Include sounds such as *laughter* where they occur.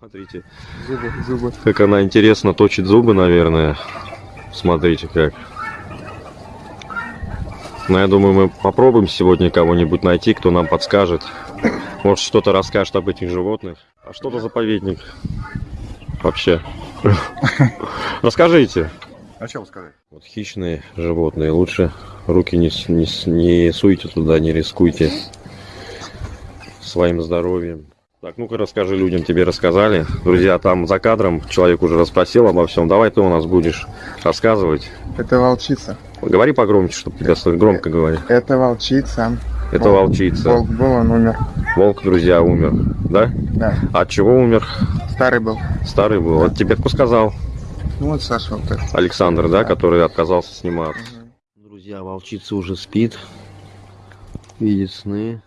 Смотрите, Зубы, зубы. как она интересно точит зубы, наверное. Смотрите как. Ну, я думаю, мы попробуем сегодня кого-нибудь найти, кто нам подскажет. Может, что-то расскажет об этих животных. А что это заповедник? Вообще. *laughs* Расскажите. А что сказать? Вот хищные животные. Лучше руки не, не, не суйте туда, не рискуйте своим здоровьем. Так, ну-ка расскажи людям, тебе рассказали. Друзья, там за кадром человек уже расспросил обо всем. Давай ты у нас будешь рассказывать. Это волчица. Говори погромче, чтобы тебя. Громко говори. Это волчица. Это Волк. волчица. Волк был, он умер. Волк, друзья, умер. Да? Да. От чего умер? Старый был. Старый был. Вот тебе кто сказал? Ну вот Саша вот этот. Александр, да, который отказался сниматься. Друзья, волчица уже спит. Видит сны.